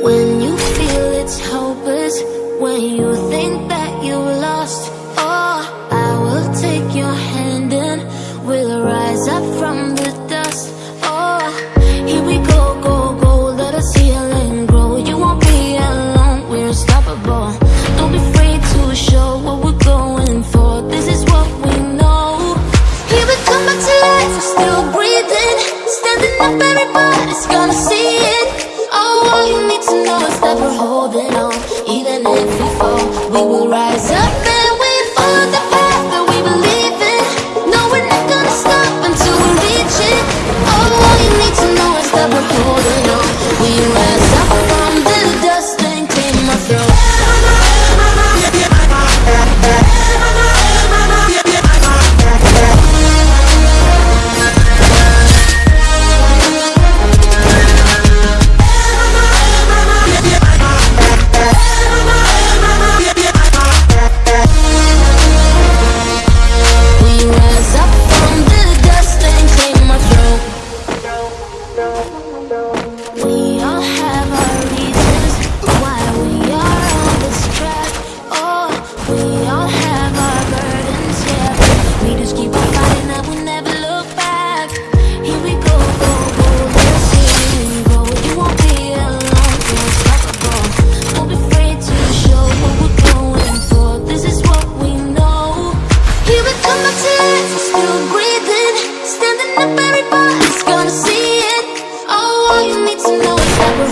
When you feel it's hopeless When you think that you've lost oh, I will take your hand and We'll rise up from the dust. Oh, here we go, go, go Let us heal and grow. You won't be alone, we're unstoppable. Don't be afraid to show what we're going for. This is what we know. Here we come back to life, we're still breathing. Standing up, everybody's gonna see another step, we're holding on, even if we fall.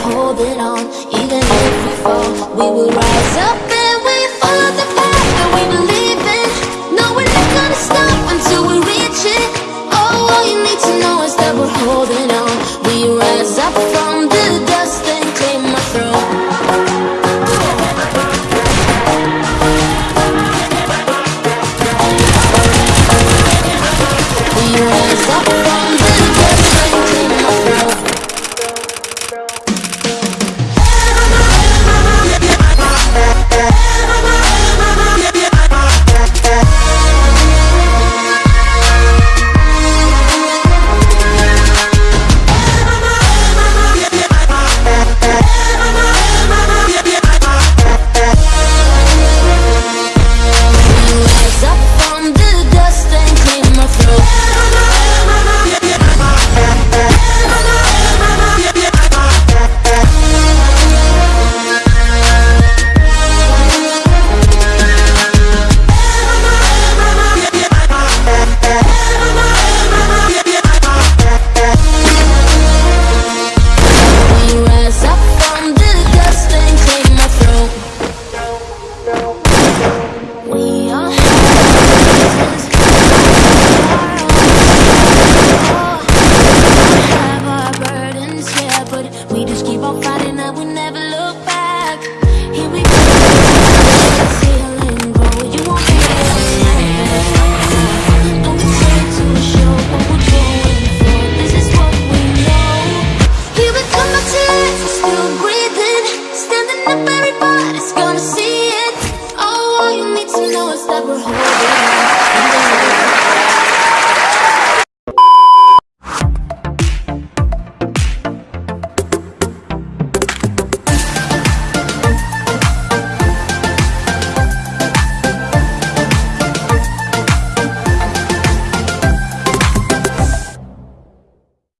holding on. Even if we fall, we will rise up. about fighting, night we never